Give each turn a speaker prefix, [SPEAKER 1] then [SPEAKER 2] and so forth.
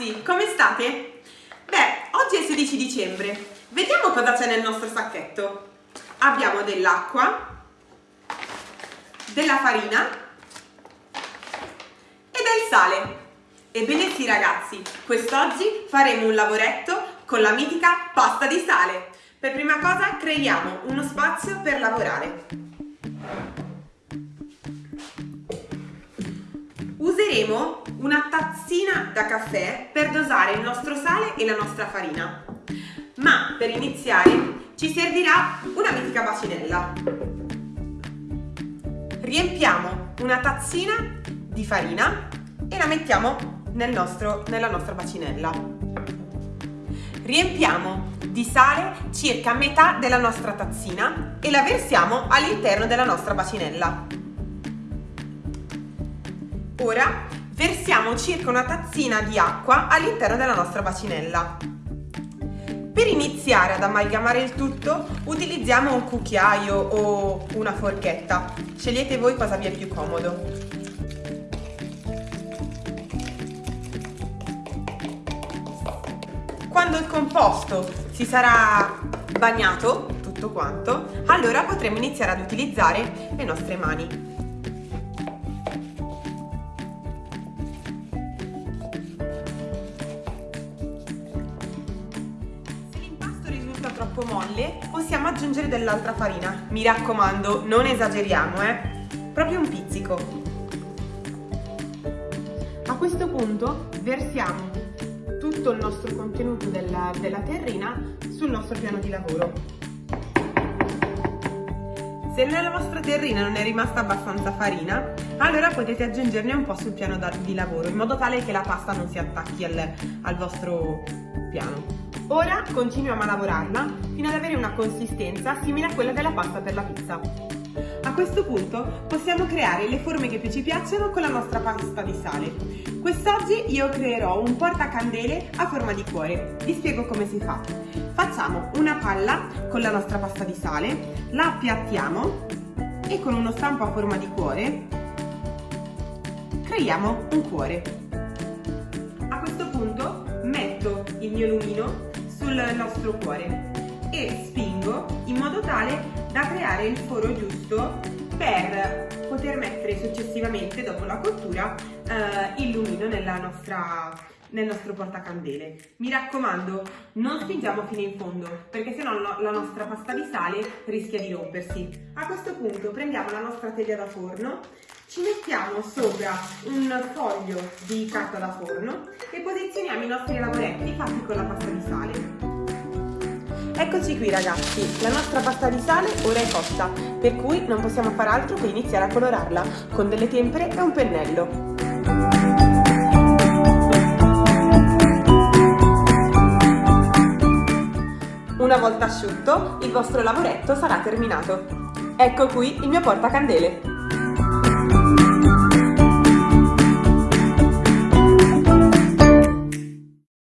[SPEAKER 1] ragazzi, come state? Beh, oggi è il 16 dicembre. Vediamo cosa c'è nel nostro sacchetto. Abbiamo dell'acqua, della farina e del sale. Ebbene sì ragazzi, quest'oggi faremo un lavoretto con la mitica pasta di sale. Per prima cosa creiamo uno spazio per lavorare. Useremo una tazzina da caffè per dosare il nostro sale e la nostra farina. Ma per iniziare ci servirà una mitica bacinella. Riempiamo una tazzina di farina e la mettiamo nel nostro, nella nostra bacinella. Riempiamo di sale circa metà della nostra tazzina e la versiamo all'interno della nostra bacinella. Ora versiamo circa una tazzina di acqua all'interno della nostra bacinella. Per iniziare ad amalgamare il tutto utilizziamo un cucchiaio o una forchetta, scegliete voi cosa vi è più comodo. Quando il composto si sarà bagnato tutto quanto, allora potremo iniziare ad utilizzare le nostre mani. Troppo molle possiamo aggiungere dell'altra farina. Mi raccomando non esageriamo eh. Proprio un pizzico. A questo punto versiamo tutto il nostro contenuto della, della terrina sul nostro piano di lavoro. Se nella vostra terrina non è rimasta abbastanza farina, allora potete aggiungerne un po' sul piano di lavoro, in modo tale che la pasta non si attacchi al, al vostro. Ora continuiamo a lavorarla fino ad avere una consistenza simile a quella della pasta per la pizza. A questo punto possiamo creare le forme che più ci piacciono con la nostra pasta di sale. Quest'oggi io creerò un portacandele a forma di cuore. Vi spiego come si fa. Facciamo una palla con la nostra pasta di sale, la appiattiamo e con uno stampo a forma di cuore creiamo un cuore. A questo punto metto il mio lumino sul nostro cuore e spingo in modo tale da creare il foro giusto per poter mettere successivamente dopo la cottura eh, il lumino nostra, nel nostro portacandele. Mi raccomando, non spingiamo fino in fondo, perché sennò la nostra pasta di sale rischia di rompersi. A questo punto prendiamo la nostra teglia da forno, ci mettiamo sopra un foglio di carta da forno e posizioniamo i nostri lavoretti fatti con la pasta di sale. Eccoci qui ragazzi, la nostra pasta di sale ora è cotta, per cui non possiamo fare altro che iniziare a colorarla con delle tempere e un pennello. Una volta asciutto, il vostro lavoretto sarà terminato. Ecco qui il mio portacandele.